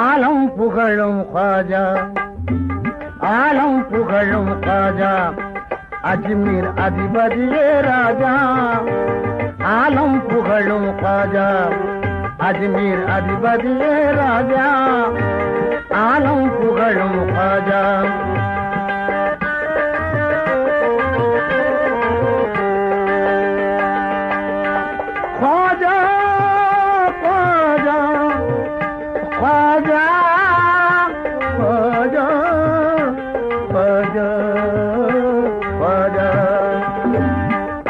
ஆலம் புகழும் காஜா ஆலம் புகழும் காஜா அஜ்மீர் அதிபதியே ராஜா ஆலம் புகழும் காஜா அஜ்மீர் அதிபதியே ராஜா ஆலம் புகழும் காஜா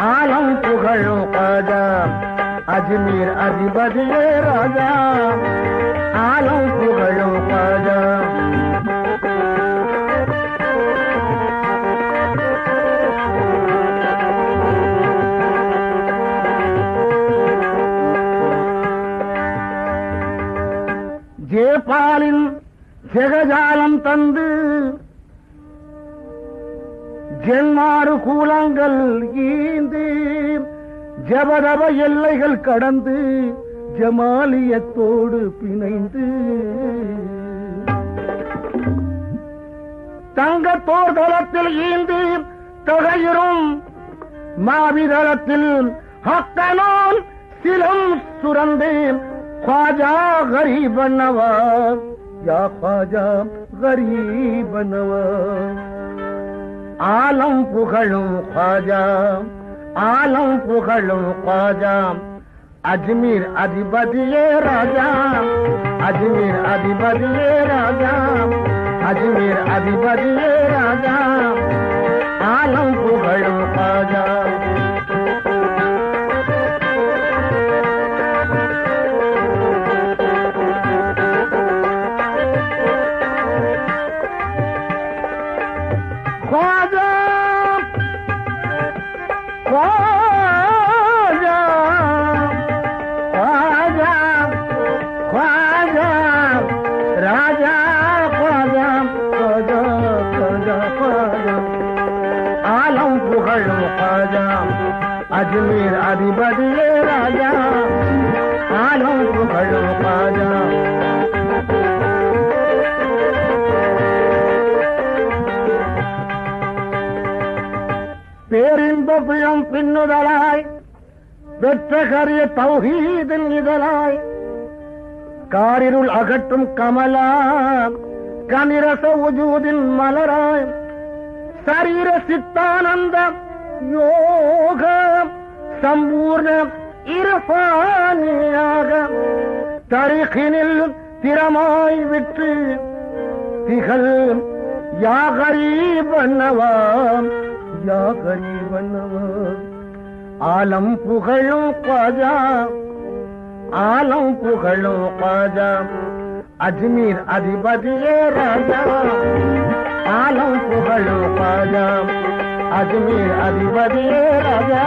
ஆலம் புகழும் காஜா அஜ்மீர் அதிபதியே ராஜா ஆலம் புகழும் காஜா பாலில் ஜெகஜாலம் தந்து ஜென்மாறு கூலங்கள் ஈந்து ஜபதப எல்லைகள் கடந்து ஜமாலியத்தோடு பிணைந்து. தங்கத்தோர் தளத்தில் ஈந்து தொகையிறும் மாவிதளத்தில் ஹக்கனோன் சிலம் சுரந்தேன். ख़्वाजा ग़रीब न ख़्वाजा ग़रीब नलम पुखलो ख्वाजा आलम पुखलो ख्वाजा अजमीर अधि राजा अजमीर अधि राजा अजमीर अधि राजा आलम पुखलो ख़्वाजा அஜ்மீர் அதிபதியே ராஜா. ஆளும் புகழும் பாஜா பேரின்புயம் பின்னுதலாய் வெற்ற கரிய தௌஹீதில் இதழாய். காரிருள் அகற்றும் கமலா கனிரச உஜூதின் மலராய். சரீர சித்தானந்தம் யோக சம்பூர்ண இரபானியாக தரிகினில் திறமாய் விற்று திகழ் யாகரி பண்ணவாம் யாகரி பண்ணவாம் ஆலம் புகழும் பாஜா ஆலம் புகழும் பாஜா. அஜ்மீர் அதிபதியே ராஜா. ஆலம் புகழும் பாஜா. अजमेर अधिपति राजा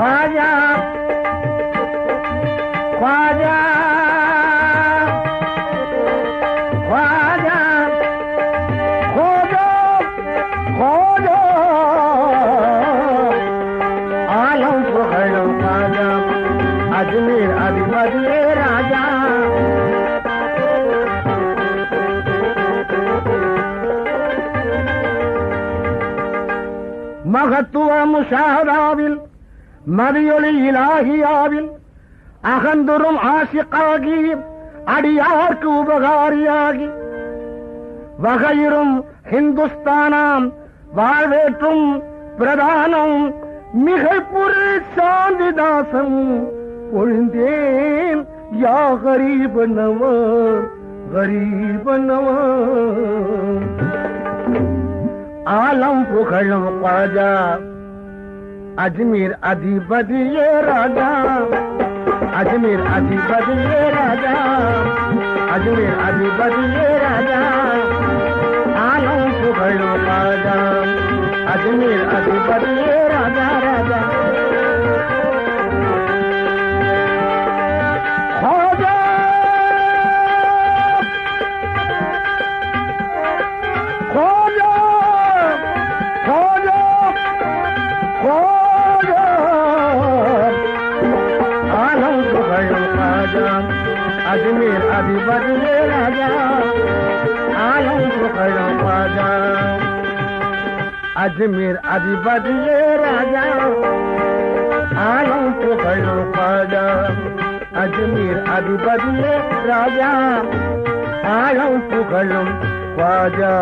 राजा மகத்துவ முஷாதாவில் மதியொளி இலாகியாவில் அகந்துரும் ஆசிக்காகி அடியார்க்கு உபகாரியாகி வகையிரும் ஹிந்துஸ்தானாம் வாழ்வேற்றும் பிரதானம் மிகப்புரு சாந்திதாசம் ஒழிந்தேன் யா आलम पुखलम पाजा। अजमेर अधिपति ये राजा। अजमेर अधिपति ये राजा। अजमेर अधिपति ये राजा। आलम पुखलम पाजा। अजमेर अधिपति ये बदले राजा आलम को राजा अजमेर आदि बदले राजा आलम तो खड़ा पाजा अजमेर अभी बदले राजा आलम तो खड़ा पाजा